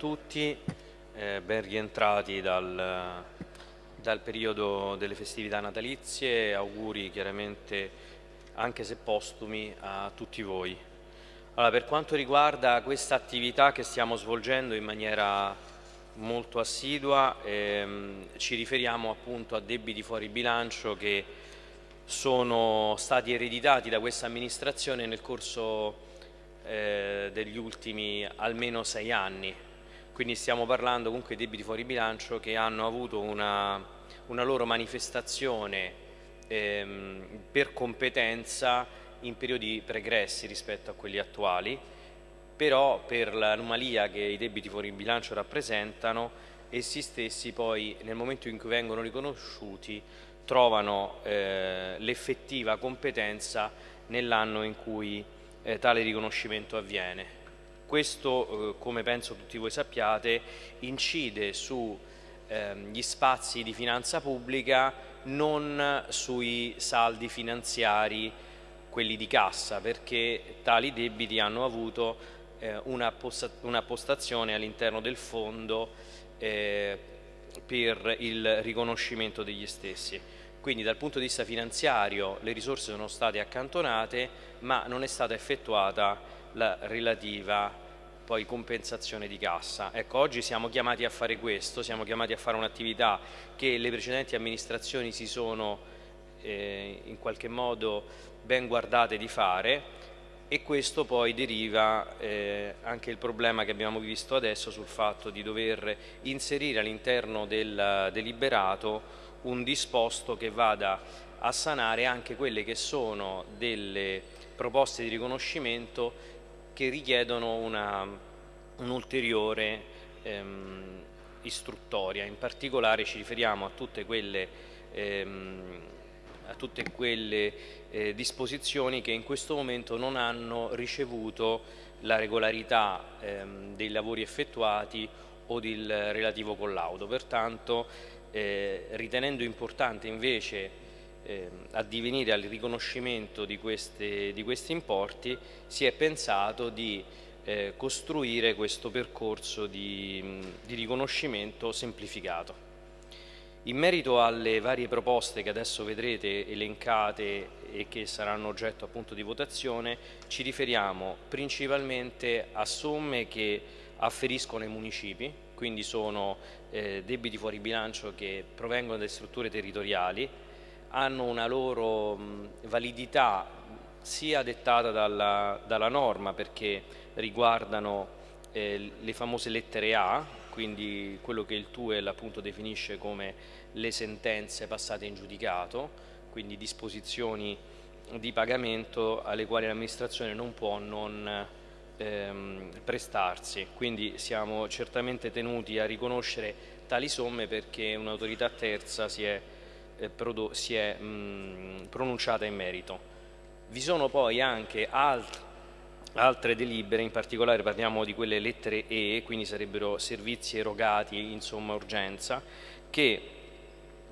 tutti, eh, ben rientrati dal, dal, periodo delle festività natalizie, auguri chiaramente anche se postumi a tutti voi. Allora, per quanto riguarda questa attività che stiamo svolgendo in maniera molto assidua, ehm, ci riferiamo appunto a debiti fuori bilancio che sono stati ereditati da questa amministrazione nel corso eh, degli ultimi almeno sei anni. Quindi stiamo parlando comunque di debiti fuori bilancio che hanno avuto una, una loro manifestazione ehm, per competenza in periodi pregressi rispetto a quelli attuali, però per l'anomalia che i debiti fuori bilancio rappresentano, essi stessi poi nel momento in cui vengono riconosciuti trovano eh, l'effettiva competenza nell'anno in cui eh, tale riconoscimento avviene. Questo, eh, come penso tutti voi sappiate, incide sugli ehm, spazi di finanza pubblica, non sui saldi finanziari, quelli di cassa, perché tali debiti hanno avuto eh, una, postazione all'interno del fondo eh, per il riconoscimento degli stessi. Quindi dal punto di vista finanziario le risorse sono state accantonate ma non è stata effettuata la relativa poi compensazione di cassa. Ecco, oggi siamo chiamati a fare questo, siamo chiamati a fare un'attività che le precedenti amministrazioni si sono eh, in qualche modo ben guardate di fare e questo poi deriva eh, anche il problema che abbiamo visto adesso sul fatto di dover inserire all'interno del deliberato un disposto che vada a sanare anche quelle che sono delle proposte di riconoscimento che richiedono un'ulteriore ehm, istruttoria. In particolare ci riferiamo a tutte quelle, ehm, a tutte quelle eh, disposizioni che in questo momento non hanno ricevuto la regolarità ehm, dei lavori effettuati o del relativo collaudo. Pertanto eh, ritenendo importante invece addivenire al riconoscimento di, queste, di, questi importi, si è pensato di eh, costruire questo percorso di, di riconoscimento semplificato. In merito alle varie proposte che adesso vedrete elencate e che saranno oggetto appunto di votazione, ci riferiamo principalmente a somme che afferiscono ai municipi, quindi sono eh, debiti fuori bilancio che provengono dalle strutture territoriali, hanno una loro validità sia dettata dalla, dalla, norma perché riguardano eh, le famose lettere A, quindi quello che il TUEL appunto definisce come le sentenze passate in giudicato, quindi disposizioni di pagamento alle quali l'amministrazione non può non ehm, prestarsi, quindi siamo certamente tenuti a riconoscere tali somme perché un'autorità terza si è, si è mh, pronunciata in merito. Vi sono poi anche alt altre delibere, in particolare parliamo di quelle lettere E, quindi sarebbero servizi erogati in somma urgenza, che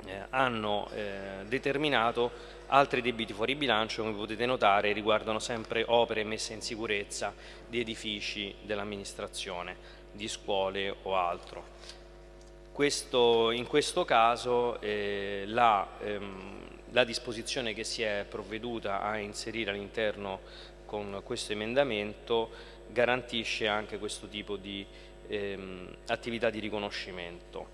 eh, hanno eh, determinato altri debiti fuori bilancio, come potete notare, riguardano sempre opere messe in sicurezza di edifici dell'amministrazione, di scuole o altro. Questo, in questo caso eh, la, ehm, la disposizione che si è provveduta a inserire all'interno con questo emendamento garantisce anche questo tipo di ehm, attività di riconoscimento.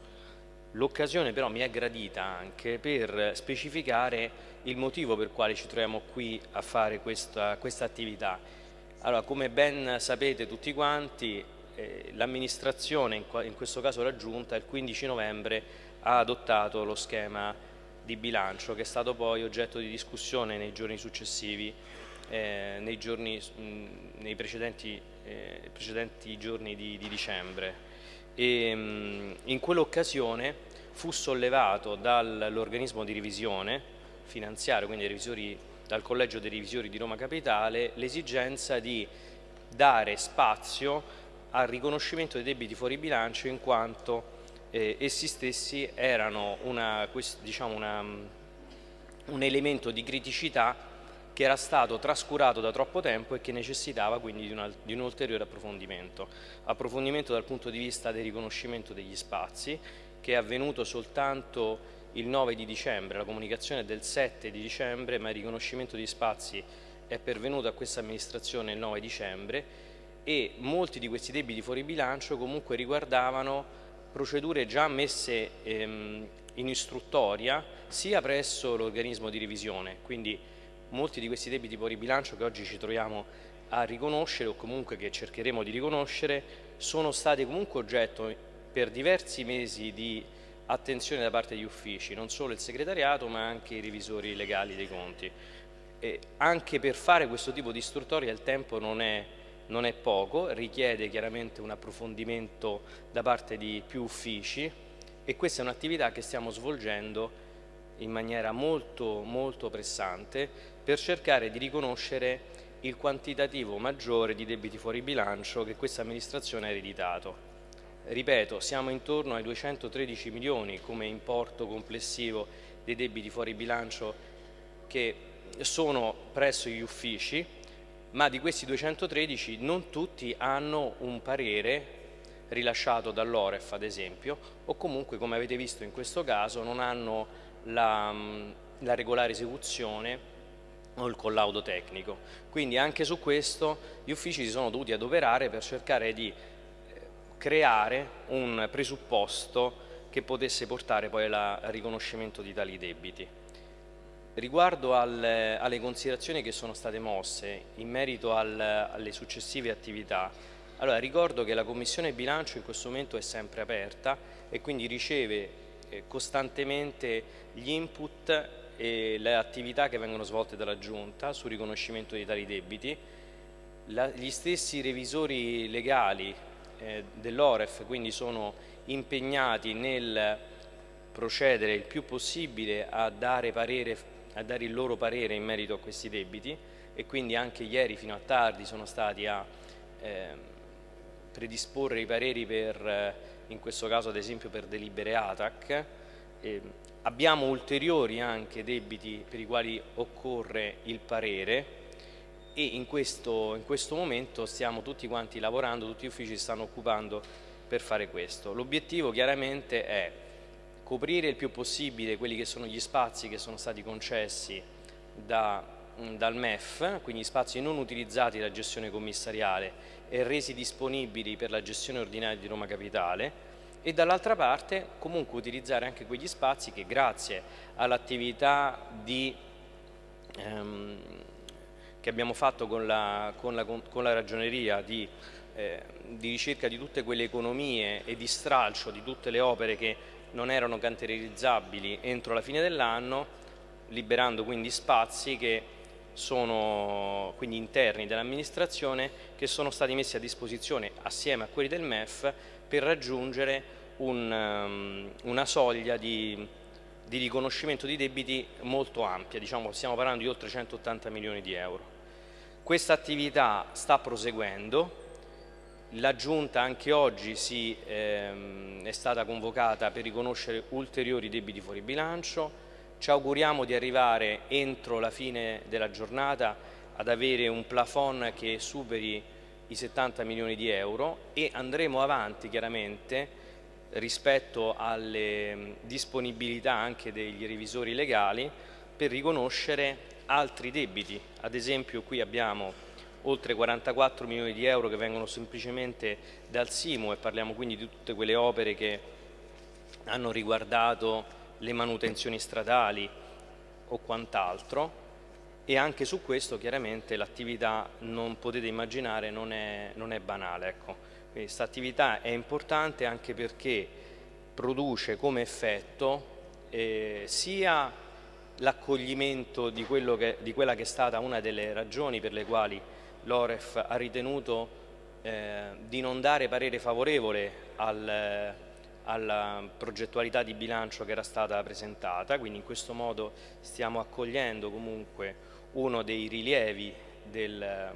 L'occasione però mi è gradita anche per specificare il motivo per quale ci troviamo qui a fare questa, questa attività. Allora, come ben sapete tutti quanti, eh, l'amministrazione, in, in, questo caso la Giunta, il 15 novembre ha adottato lo schema di bilancio che è stato poi oggetto di discussione nei giorni successivi, eh, nei, giorni, mh, nei precedenti, eh, precedenti, giorni di, di dicembre. E mh, in quell'occasione fu sollevato dall'organismo di revisione finanziario, quindi revisori, dal Collegio dei Revisori di Roma Capitale, l'esigenza di dare spazio al riconoscimento dei debiti fuori bilancio in quanto eh, essi stessi erano una, diciamo una, un elemento di criticità che era stato trascurato da troppo tempo e che necessitava quindi di, una, di, un ulteriore approfondimento. Approfondimento dal punto di vista del riconoscimento degli spazi, che è avvenuto soltanto il 9 di dicembre, la comunicazione è del 7 di dicembre, ma il riconoscimento di spazi è pervenuto a questa amministrazione il 9 dicembre e molti di questi debiti fuori bilancio comunque riguardavano procedure già messe ehm, in istruttoria sia presso l'organismo di revisione, quindi molti di questi debiti fuori bilancio che oggi ci troviamo a riconoscere o comunque che cercheremo di riconoscere sono stati comunque oggetto per diversi mesi di attenzione da parte degli uffici, non solo il segretariato ma anche i revisori legali dei conti. E anche per fare questo tipo di istruttoria il tempo non è, non è poco, richiede chiaramente un approfondimento da parte di più uffici e questa è un'attività che stiamo svolgendo in maniera molto, molto pressante per cercare di riconoscere il quantitativo maggiore di debiti fuori bilancio che questa amministrazione ha ereditato. Ripeto, siamo intorno ai 213 milioni come importo complessivo dei debiti fuori bilancio che sono presso gli uffici, ma di questi 213 non tutti hanno un parere rilasciato dall'Oref ad esempio o comunque come avete visto in questo caso non hanno la, la regolare esecuzione o il collaudo tecnico. Quindi anche su questo gli uffici si sono dovuti adoperare per cercare di eh, creare un presupposto che potesse portare poi al riconoscimento di tali debiti. Riguardo al, alle considerazioni che sono state mosse in merito al, alle successive attività, allora ricordo che la Commissione bilancio in questo momento è sempre aperta e quindi riceve eh, costantemente gli input e le attività che vengono svolte dalla Giunta sul riconoscimento di tali debiti. La, gli stessi revisori legali eh, dell'Oref quindi sono impegnati nel procedere il più possibile a dare, parere, a dare, il loro parere in merito a questi debiti e quindi anche ieri fino a tardi sono stati a eh, predisporre i pareri per, eh, in questo caso ad esempio per delibere ATAC. Eh, Abbiamo ulteriori anche debiti per i quali occorre il parere e in questo, in questo momento stiamo tutti quanti lavorando, tutti gli uffici stanno occupando per fare questo. L'obiettivo chiaramente è coprire il più possibile quelli che sono gli spazi che sono stati concessi da, dal MEF, quindi spazi non utilizzati dalla gestione commissariale e resi disponibili per la gestione ordinaria di Roma Capitale e dall'altra parte comunque utilizzare anche quegli spazi che grazie all'attività ehm, che abbiamo fatto con la, con la, con la ragioneria di, eh, di, ricerca di tutte quelle economie e di stralcio di tutte le opere che non erano canterizzabili entro la fine dell'anno, liberando quindi spazi che sono quindi interni dell'amministrazione che sono stati messi a disposizione assieme a quelli del MEF per raggiungere un, um, una soglia di, di, riconoscimento di debiti molto ampia, diciamo, stiamo parlando di oltre 180 milioni di euro. Questa attività sta proseguendo, la Giunta anche oggi si, ehm, è stata convocata per riconoscere ulteriori debiti fuori bilancio, ci auguriamo di arrivare entro la fine della giornata ad avere un plafond che superi i 70 milioni di euro e andremo avanti chiaramente rispetto alle disponibilità anche degli revisori legali per riconoscere altri debiti. Ad esempio qui abbiamo oltre 44 milioni di euro che vengono semplicemente dal SIMU e parliamo quindi di tutte quelle opere che hanno riguardato le manutenzioni stradali o quant'altro e anche su questo chiaramente l'attività non potete immaginare non è, non è banale ecco. questa attività è importante anche perché produce come effetto eh, sia l'accoglimento di, di, quella che è stata una delle ragioni per le quali l'Oref ha ritenuto eh, di non dare parere favorevole al, alla progettualità di bilancio che era stata presentata, quindi in questo modo stiamo accogliendo comunque uno dei rilievi del,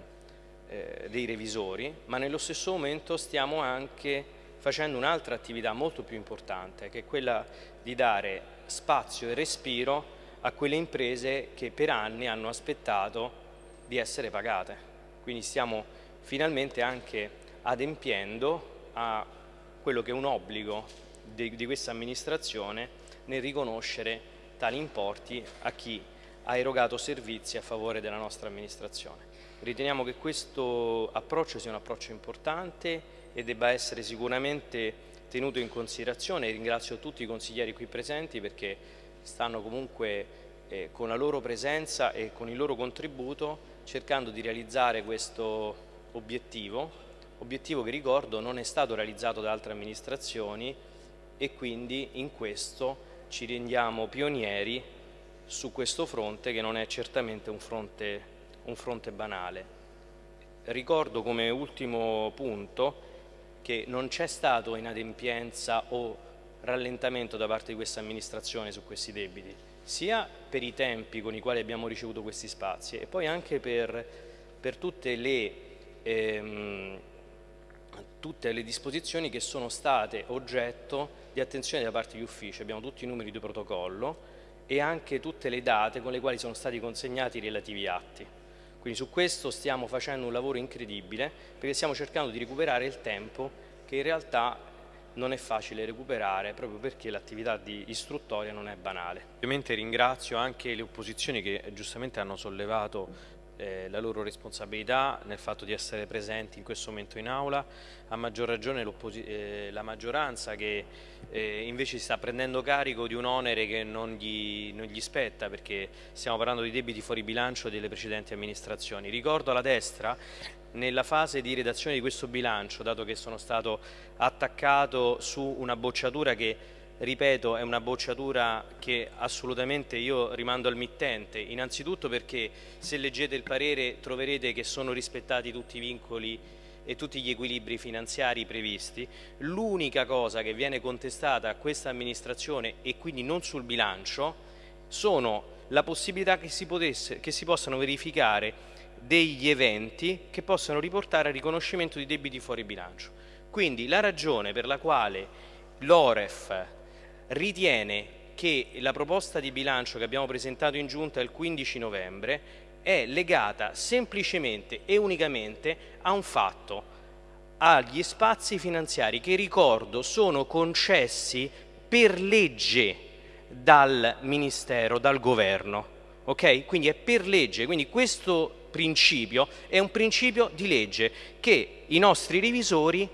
eh, dei revisori, ma nello stesso momento stiamo anche facendo un'altra attività molto più importante, che è quella di dare spazio e respiro a quelle imprese che per anni hanno aspettato di essere pagate. Quindi stiamo finalmente anche adempiendo a quello che è un obbligo di, di questa amministrazione nel riconoscere tali importi a chi ha erogato servizi a favore della nostra amministrazione. Riteniamo che questo approccio sia un approccio importante e debba essere sicuramente tenuto in considerazione. Ringrazio tutti i consiglieri qui presenti perché stanno comunque eh, con la loro presenza e con il loro contributo cercando di realizzare questo obiettivo, obiettivo che ricordo non è stato realizzato da altre amministrazioni e quindi in questo ci rendiamo pionieri su questo fronte che non è certamente un fronte, un fronte banale. Ricordo come ultimo punto che non c'è stato inadempienza o rallentamento da parte di questa amministrazione su questi debiti, sia per i tempi con i quali abbiamo ricevuto questi spazi e poi anche per, per tutte, le, ehm, tutte le disposizioni che sono state oggetto di attenzione da parte degli uffici, abbiamo tutti i numeri di protocollo e anche tutte le date con le quali sono stati consegnati i relativi atti. Quindi su questo stiamo facendo un lavoro incredibile perché stiamo cercando di recuperare il tempo che in realtà non è facile recuperare proprio perché l'attività di istruttoria non è banale. Ovviamente ringrazio anche le opposizioni che giustamente hanno sollevato eh, la loro responsabilità nel fatto di essere presenti in questo momento in aula, a maggior ragione eh, la maggioranza che eh, invece si sta prendendo carico di un onere che non gli, non gli, spetta perché stiamo parlando di debiti fuori bilancio delle precedenti amministrazioni. Ricordo alla destra nella fase di redazione di questo bilancio, dato che sono stato attaccato su una bocciatura che ripeto è una bocciatura che assolutamente io rimando al mittente, innanzitutto perché se leggete il parere troverete che sono rispettati tutti i vincoli e tutti gli equilibri finanziari previsti, l'unica cosa che viene contestata a questa amministrazione e quindi non sul bilancio sono la possibilità che si, potesse, che si possano verificare degli eventi che possano riportare al riconoscimento di debiti fuori bilancio. Quindi la ragione per la quale l'OREF ritiene che la proposta di bilancio che abbiamo presentato in giunta il 15 novembre è legata semplicemente e unicamente a un fatto, agli spazi finanziari che ricordo sono concessi per legge dal Ministero, dal Governo. Ok? Quindi è per legge, quindi questo principio è un principio di legge che i nostri revisori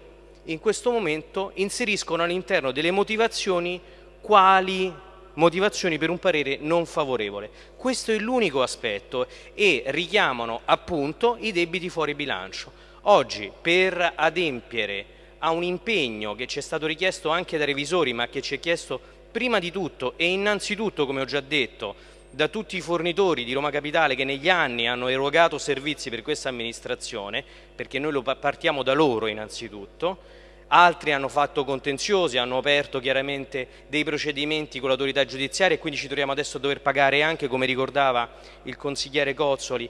in questo momento inseriscono all'interno delle motivazioni quali motivazioni per un parere non favorevole. Questo è l'unico aspetto e richiamano appunto i debiti fuori bilancio. Oggi per adempiere a un impegno che ci è stato richiesto anche dai revisori ma che ci è chiesto prima di tutto e innanzitutto come ho già detto da tutti i fornitori di Roma Capitale che negli anni hanno erogato servizi per questa amministrazione perché noi partiamo da loro innanzitutto. Altri hanno fatto contenziosi, hanno aperto chiaramente dei procedimenti con l'autorità giudiziaria e quindi ci troviamo adesso a dover pagare anche, come ricordava il consigliere Cozzoli,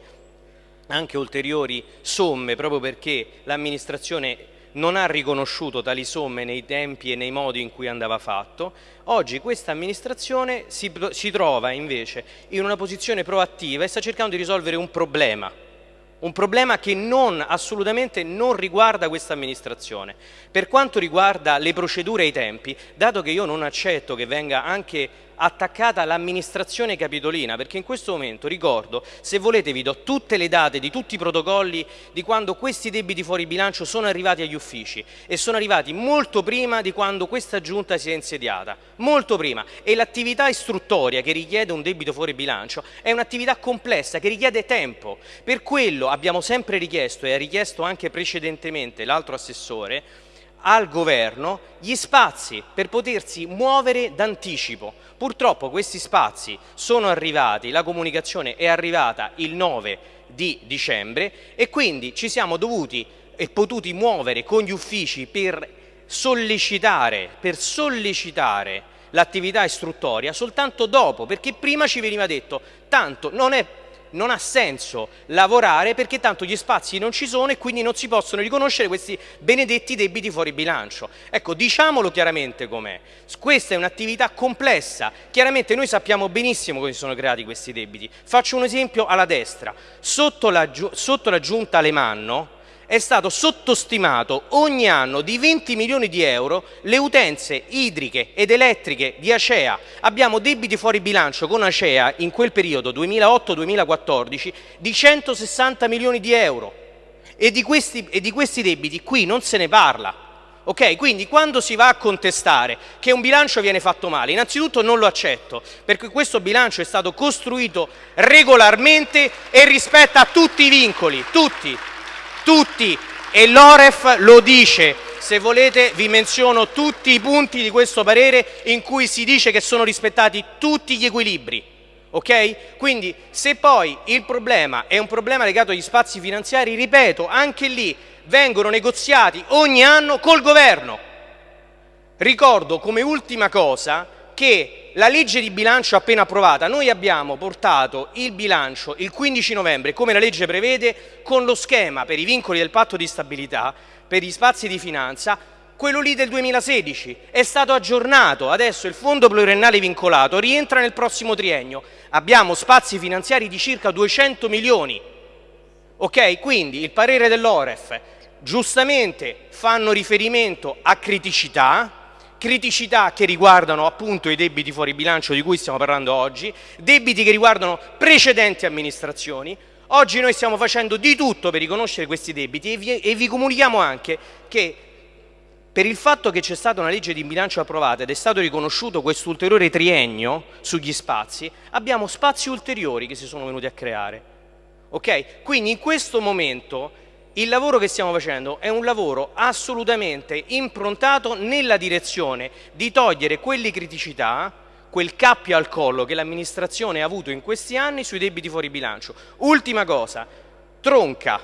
anche ulteriori somme proprio perché l'amministrazione non ha riconosciuto tali somme nei tempi e nei modi in cui andava fatto. Oggi questa amministrazione si, si trova invece in una posizione proattiva e sta cercando di risolvere un problema un problema che non, assolutamente non riguarda questa amministrazione. Per quanto riguarda le procedure e i tempi, dato che io non accetto che venga anche attaccata l'amministrazione capitolina, perché in questo momento, ricordo, se volete vi do tutte le date di tutti i protocolli di quando questi debiti fuori bilancio sono arrivati agli uffici e sono arrivati molto prima di quando questa giunta si è insediata, molto prima, e l'attività istruttoria che richiede un debito fuori bilancio è un'attività complessa che richiede tempo, per quello abbiamo sempre richiesto e ha richiesto anche precedentemente l'altro assessore al governo gli spazi per potersi muovere d'anticipo. Purtroppo questi spazi sono arrivati, la comunicazione è arrivata il 9 di dicembre e quindi ci siamo dovuti e potuti muovere con gli uffici per sollecitare, per sollecitare l'attività istruttoria soltanto dopo, perché prima ci veniva detto tanto non è non ha senso lavorare perché tanto gli spazi non ci sono e quindi non si possono riconoscere questi benedetti debiti fuori bilancio. Ecco, diciamolo chiaramente com'è. Questa è un'attività complessa. Chiaramente noi sappiamo benissimo come si sono creati questi debiti. Faccio un esempio alla destra. Sotto la, sotto la giunta Alemanno, è stato sottostimato ogni anno di 20 milioni di euro le utenze idriche ed elettriche di Acea. Abbiamo debiti fuori bilancio con Acea in quel periodo 2008-2014 di 160 milioni di euro e di, questi, e di questi debiti qui non se ne parla. Ok, quindi quando si va a contestare che un bilancio viene fatto male, innanzitutto non lo accetto, perché questo bilancio è stato costruito regolarmente e rispetta tutti i vincoli, tutti tutti e l'Oref lo dice. Se volete vi menziono tutti i punti di questo parere in cui si dice che sono rispettati tutti gli equilibri. Ok? Quindi se poi il problema è un problema legato agli spazi finanziari, ripeto, anche lì vengono negoziati ogni anno col governo. Ricordo come ultima cosa che la legge di bilancio appena approvata, noi abbiamo portato il bilancio il 15 novembre, come la legge prevede, con lo schema per i vincoli del patto di stabilità, per gli spazi di finanza, quello lì del 2016, è stato aggiornato, adesso il fondo pluriennale vincolato rientra nel prossimo triennio, abbiamo spazi finanziari di circa 200 milioni, ok? Quindi il parere dell'Oref giustamente fanno riferimento a criticità, criticità che riguardano appunto i debiti fuori bilancio di cui stiamo parlando oggi, debiti che riguardano precedenti amministrazioni. Oggi noi stiamo facendo di tutto per riconoscere questi debiti e vi, e vi comunichiamo anche che per il fatto che c'è stata una legge di bilancio approvata ed è stato riconosciuto questo ulteriore triennio sugli spazi, abbiamo spazi ulteriori che si sono venuti a creare. Ok? Quindi in questo momento il lavoro che stiamo facendo è un lavoro assolutamente improntato nella direzione di togliere quelle criticità, quel cappio al collo che l'amministrazione ha avuto in questi anni sui debiti fuori bilancio. Ultima cosa, Tronca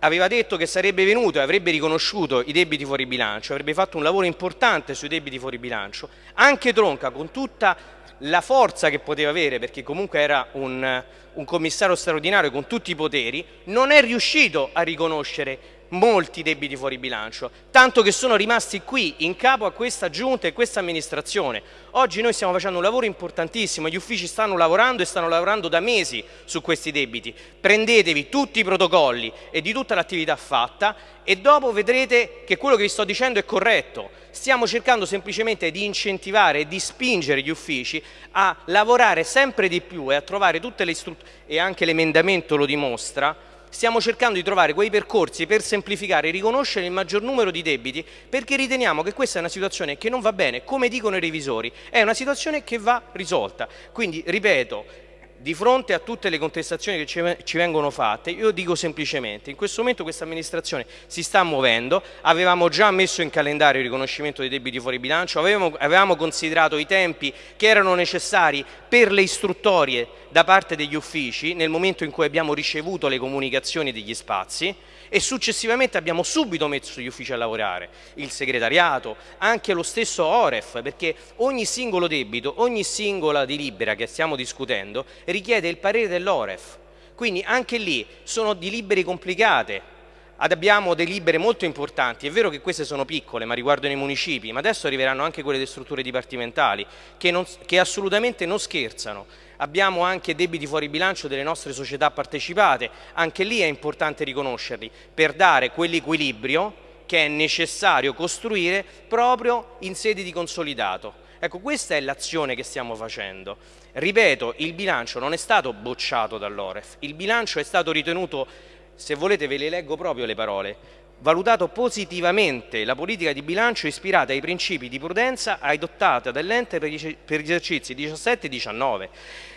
aveva detto che sarebbe venuto e avrebbe riconosciuto i debiti fuori bilancio, avrebbe fatto un lavoro importante sui debiti fuori bilancio, anche Tronca con tutta la forza che poteva avere, perché comunque era un, un commissario straordinario con tutti i poteri, non è riuscito a riconoscere molti debiti fuori bilancio, tanto che sono rimasti qui in capo a questa giunta e questa amministrazione. Oggi noi stiamo facendo un lavoro importantissimo, gli uffici stanno lavorando e stanno lavorando da mesi su questi debiti. Prendetevi tutti i protocolli e di tutta l'attività fatta e dopo vedrete che quello che vi sto dicendo è corretto. Stiamo cercando semplicemente di incentivare e di spingere gli uffici a lavorare sempre di più e a trovare tutte le istruzioni, e anche l'emendamento lo dimostra, stiamo cercando di trovare quei percorsi per semplificare e riconoscere il maggior numero di debiti perché riteniamo che questa è una situazione che non va bene, come dicono i revisori, è una situazione che va risolta. Quindi, ripeto, di fronte a tutte le contestazioni che ci, vengono fatte, io dico semplicemente, in questo momento questa amministrazione si sta muovendo, avevamo già messo in calendario il riconoscimento dei debiti fuori bilancio, avevamo, avevamo considerato i tempi che erano necessari per le istruttorie da parte degli uffici nel momento in cui abbiamo ricevuto le comunicazioni degli spazi, e successivamente abbiamo subito messo gli uffici a lavorare, il segretariato, anche lo stesso Oref, perché ogni singolo debito, ogni singola delibera che stiamo discutendo richiede il parere dell'Oref. Quindi anche lì sono delibere complicate, abbiamo delibere molto importanti, è vero che queste sono piccole ma riguardano i municipi, ma adesso arriveranno anche quelle delle strutture dipartimentali che, non, che assolutamente non scherzano abbiamo anche debiti fuori bilancio delle nostre società partecipate, anche lì è importante riconoscerli, per dare quell'equilibrio che è necessario costruire proprio in sede di consolidato. Ecco, questa è l'azione che stiamo facendo. Ripeto, il bilancio non è stato bocciato dall'Oref, il bilancio è stato ritenuto, se volete ve le leggo proprio le parole, valutato positivamente la politica di bilancio ispirata ai principi di prudenza adottata dall'ente per gli esercizi 17 e 19.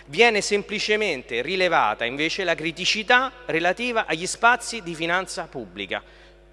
Viene semplicemente rilevata invece la criticità relativa agli spazi di finanza pubblica.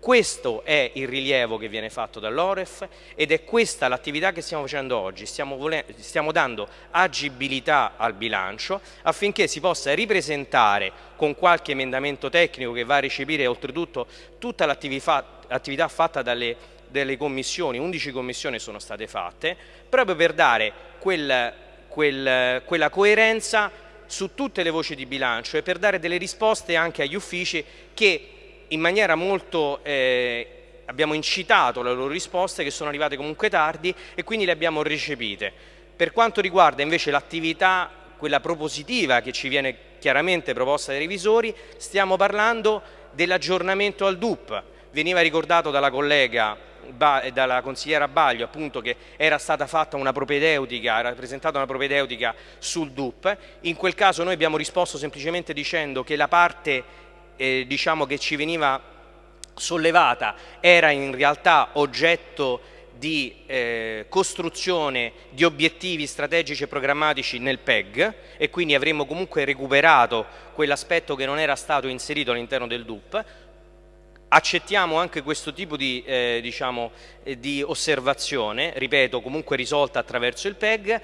Questo è il rilievo che viene fatto dall'Oref ed è questa l'attività che stiamo facendo oggi, stiamo, stiamo, dando agibilità al bilancio affinché si possa ripresentare con qualche emendamento tecnico che va a recepire oltretutto tutta l'attività fatta dalle, dalle commissioni, 11 commissioni sono state fatte, proprio per dare quel, quel, quella coerenza su tutte le voci di bilancio e per dare delle risposte anche agli uffici che in maniera molto eh, abbiamo incitato le loro risposte che sono arrivate comunque tardi e quindi le abbiamo recepite. Per quanto riguarda invece l'attività, quella propositiva che ci viene chiaramente proposta dai revisori, stiamo parlando dell'aggiornamento al DUP. Veniva ricordato dalla collega dalla consigliera Baglio appunto che era stata fatta una propedeutica, era presentata una propedeutica sul DUP, in quel caso noi abbiamo risposto semplicemente dicendo che la parte eh, diciamo che ci veniva sollevata era in realtà oggetto di eh, costruzione di obiettivi strategici e programmatici nel PEG e quindi avremmo comunque recuperato quell'aspetto che non era stato inserito all'interno del DUP. Accettiamo anche questo tipo di, eh, diciamo, eh, di osservazione, ripeto, comunque risolta attraverso il PEG,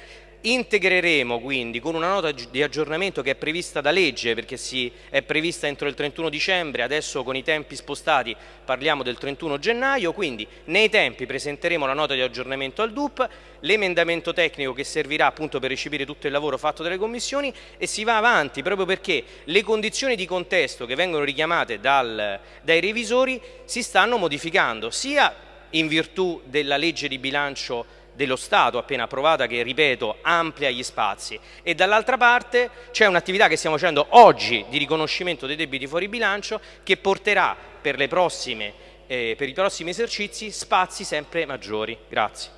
Integreremo quindi con una nota di aggiornamento che è prevista da legge perché si è prevista entro il 31 dicembre, adesso con i tempi spostati parliamo del 31 gennaio, quindi nei tempi presenteremo la nota di aggiornamento al DUP, l'emendamento tecnico che servirà appunto per recepire tutto il lavoro fatto dalle commissioni e si va avanti proprio perché le condizioni di contesto che vengono richiamate dal, dai revisori si stanno modificando sia in virtù della legge di bilancio dello Stato appena approvata che, ripeto, amplia gli spazi e dall'altra parte c'è un'attività che stiamo facendo oggi di riconoscimento dei debiti fuori bilancio che porterà per, prossime, eh, per i prossimi esercizi spazi sempre maggiori. Grazie.